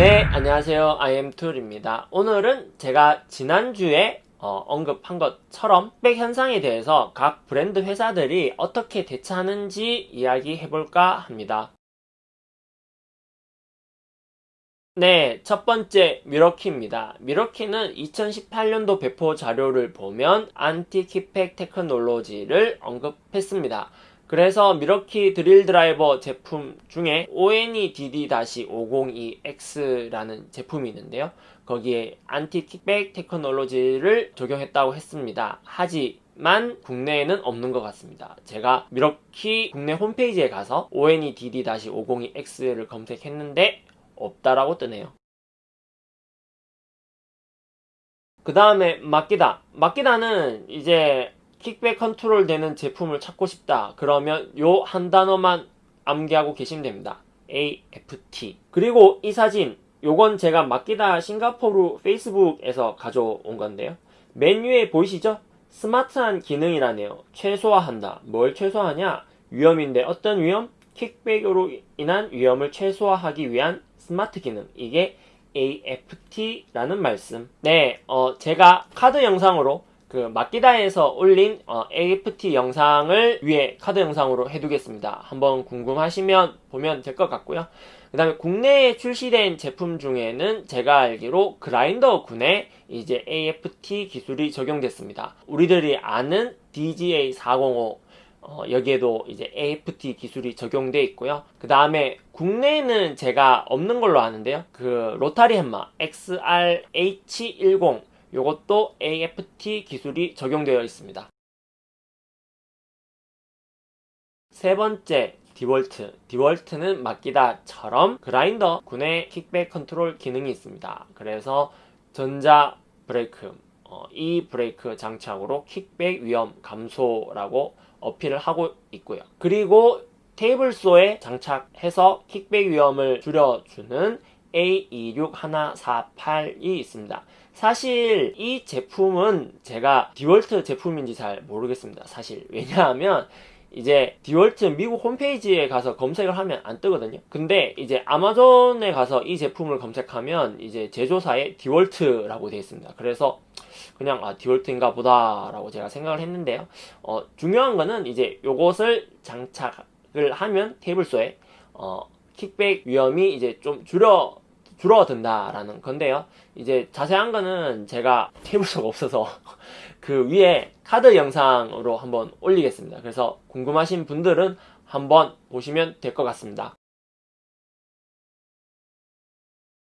네, 안녕하세요. IM툴입니다. 오늘은 제가 지난주에 어, 언급한 것처럼 kickback 현상에 대해서 각 브랜드 회사들이 어떻게 대처하는지 이야기해볼까 합니다. 네, 첫 번째 Milwaukee입니다. Milwaukee는 2018년도 배포 자료를 보면 anti kickback technology를 언급했습니다. 그래서 Milwaukee 드릴 드라이버 제품 중에 ONEDD-502X라는 제품이 있는데요. 거기에 anti kickback technology를 적용했다고 했습니다. 하지만 국내에는 없는 것 같습니다. 제가 Milwaukee 국내 홈페이지에 가서 ONEDD-502X를 검색했는데 없다라고 뜨네요. 그 다음에 Makita. Makita는 이제 kickback 컨트롤 되는 제품을 찾고 싶다. 그러면 요 한 단어만 암기하고 계시면 됩니다. AFT. 그리고 이 사진, 요건 제가 맡기다 싱가포르 페이스북에서 가져온 건데요. 메뉴에 보이시죠? 스마트한 기능이라네요. 최소화한다. 뭘 최소화하냐? 위험인데 어떤 위험? 킥백으로 인한 위험을 최소화하기 위한 스마트 기능. 이게 AFT라는 말씀. 네, 어, 제가 카드 영상으로 그 마끼다에서 올린 어, AFT 영상을 위에 카드 영상으로 해두겠습니다. 한번 궁금하시면 보면 될 것 같고요. 그 다음에 국내에 출시된 제품 중에는 제가 알기로 그라인더 군에 이제 AFT 기술이 적용됐습니다. 우리들이 아는 DGA405 어, 여기에도 이제 AFT 기술이 적용돼 있고요. 그 다음에 국내에는 제가 없는 걸로 아는데요. 그 로타리 햄마 XRH10 이것도 AFT 기술이 적용되어 있습니다. 세 번째, DeWalt. DeWalt는 Makita처럼 그라인더 군의 kickback 컨트롤 기능이 있습니다. 그래서 전자 브레이크, 어, 이 브레이크 장착으로 kickback 위험 감소라고 어필을 하고 있고요. 그리고 table saw에 장착해서 kickback 위험을 줄여주는 A26148이 있습니다. 사실 이 제품은 제가 DeWalt 제품인지 잘 모르겠습니다. 사실 왜냐하면 이제 디월트 미국 홈페이지에 가서 검색을 하면 안 뜨거든요. 근데 이제 아마존에 가서 이 제품을 검색하면 이제 제조사에 디월트라고 되어 있습니다. 그래서 그냥 아 디월트인가 보다 라고 제가 생각을 했는데요. 어, 중요한 거는 이제 요것을 장착을 하면 테이블소에 어, 킥백 위험이 이제 좀 줄어 줄어든다라는 건데요. 이제 자세한 거는 제가 테이블소가 없어서 그 위에 카드 영상으로 한번 올리겠습니다. 그래서 궁금하신 분들은 한번 보시면 될 것 같습니다.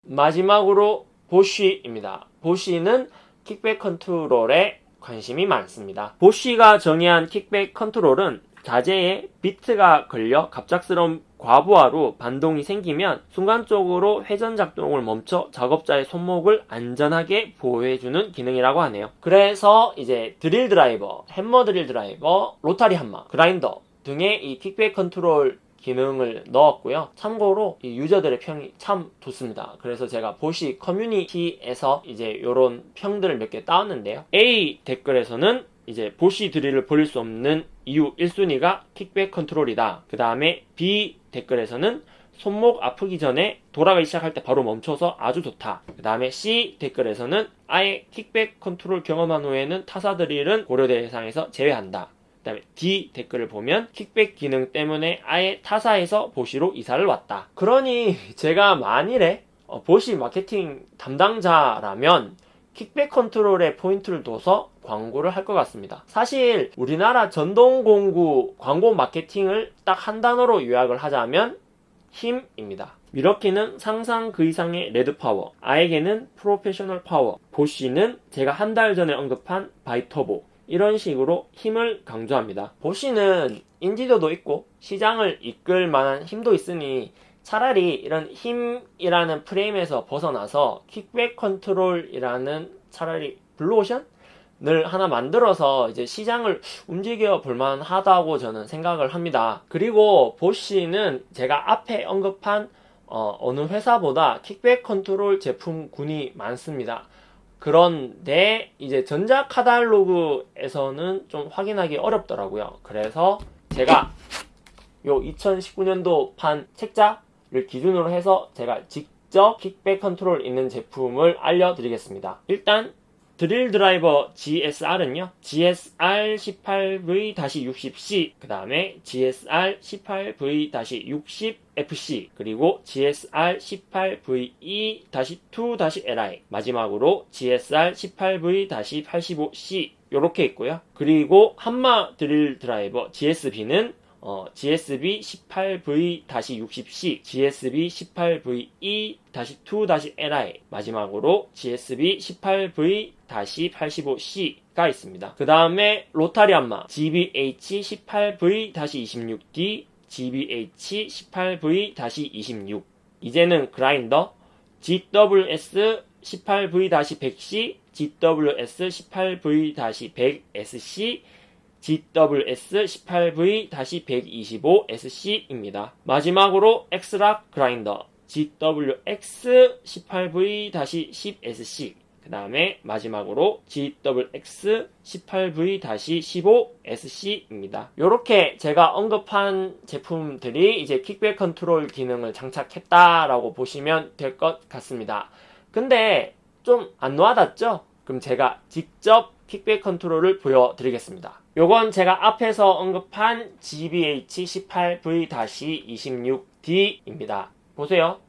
마지막으로 Bosch입니다. Bosch는 kickback 컨트롤에 관심이 많습니다. Bosch가 정의한 kickback 컨트롤은 자재에 비트가 걸려 갑작스러운 과부하로 반동이 생기면 순간적으로 회전 작동을 멈춰 작업자의 손목을 안전하게 보호해주는 기능이라고 하네요. 그래서 이제 드릴 드라이버, 햄머 드릴 드라이버, 로타리 함마, 그라인더 등의 이 kickback 컨트롤 기능을 넣었고요. 참고로 이 유저들의 평이 참 좋습니다. 그래서 제가 Bosch 커뮤니티에서 이제 이런 평들을 몇 개 따왔는데요. A 댓글에서는 이제 Bosch 드릴을 버릴 수 없는 이유 1순위가 kickback 컨트롤이다. 그 다음에 B 댓글에서는 손목 아프기 전에 돌아가기 시작할 때 바로 멈춰서 아주 좋다. 그 다음에 C 댓글에서는 아예 kickback 컨트롤 경험한 후에는 타사 드릴은 고려 대상에서 제외한다. 그 다음에 D 댓글을 보면 kickback 기능 때문에 아예 타사에서 Bosch로 이사를 왔다. 그러니 제가 만일에 어, Bosch 마케팅 담당자라면 kickback 컨트롤에 포인트를 둬서 광고를 할 것 같습니다. 사실 우리나라 전동공구 광고 마케팅을 딱 한 단어로 요약을 하자면 힘입니다. Milwaukee는 상상 그 이상의 red power, AEG는 프로페셔널 파워, Bosch는 제가 한 달 전에 언급한 Biturbo 이런 식으로 힘을 강조합니다. Bosch는 인지도도 있고 시장을 이끌 만한 힘도 있으니 차라리 이런 힘이라는 프레임에서 벗어나서 kickback 컨트롤이라는 차라리 블루오션을 하나 만들어서 이제 시장을 움직여 볼만 하다고 저는 생각을 합니다. 그리고 Bosch는 제가 앞에 언급한 어, 어느 회사보다 kickback 컨트롤 제품군이 많습니다. 그런데 이제 전자 카탈로그에서는 좀 확인하기 어렵더라고요. 그래서 제가 요 2019년도 판 책자를 기준으로 해서 제가 직접 kickback 컨트롤 있는 제품을 알려드리겠습니다. 일단 드릴 드라이버 GSR은요, GSR 18V-60C, 그 다음에 GSR 18V-60FC, 그리고 GSR 18VE-2-LI, 마지막으로 GSR 18V-85C, 요렇게 있고요. 그리고 한마 드릴 드라이버 GSB는 어, GSB 18V-60C, GSB 18VE-2-LI, 마지막으로 GSB 18V-85C가 있습니다. 그 다음에 로타리 안마 GBH 18V-26D, GBH 18V-26 이제는 그라인더 GWS 18V-100C, GWS 18V-100SC, GWS 18V-125SC입니다. 마지막으로 X-LOCK 그라인더 GWX 18V-10SC 그 다음에 마지막으로 GWX 18V-15SC입니다. 이렇게 제가 언급한 제품들이 이제 kickback 컨트롤 기능을 장착했다라고 보시면 될 것 같습니다. 근데 좀 안 와닿죠? 그럼 제가 직접 킥백 컨트롤을 보여드리겠습니다. 요건 제가 앞에서 언급한 GBH18V-26D입니다. 보세요.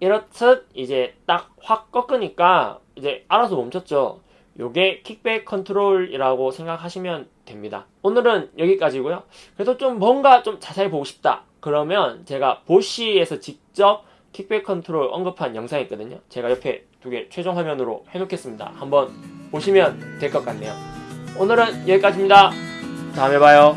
이렇듯 이제 딱 확 꺾으니까 이제 알아서 멈췄죠. 요게 킥백 컨트롤이라고 생각하시면 됩니다. 오늘은 여기까지고요. 그래도 좀 뭔가 좀 자세히 보고 싶다. 그러면 제가 보시에서 직접 킥백 컨트롤 언급한 영상이 있거든요. 제가 옆에 두 개 최종 화면으로 해놓겠습니다. 한번 보시면 될 것 같네요. 오늘은 여기까지입니다. 다음에 봐요.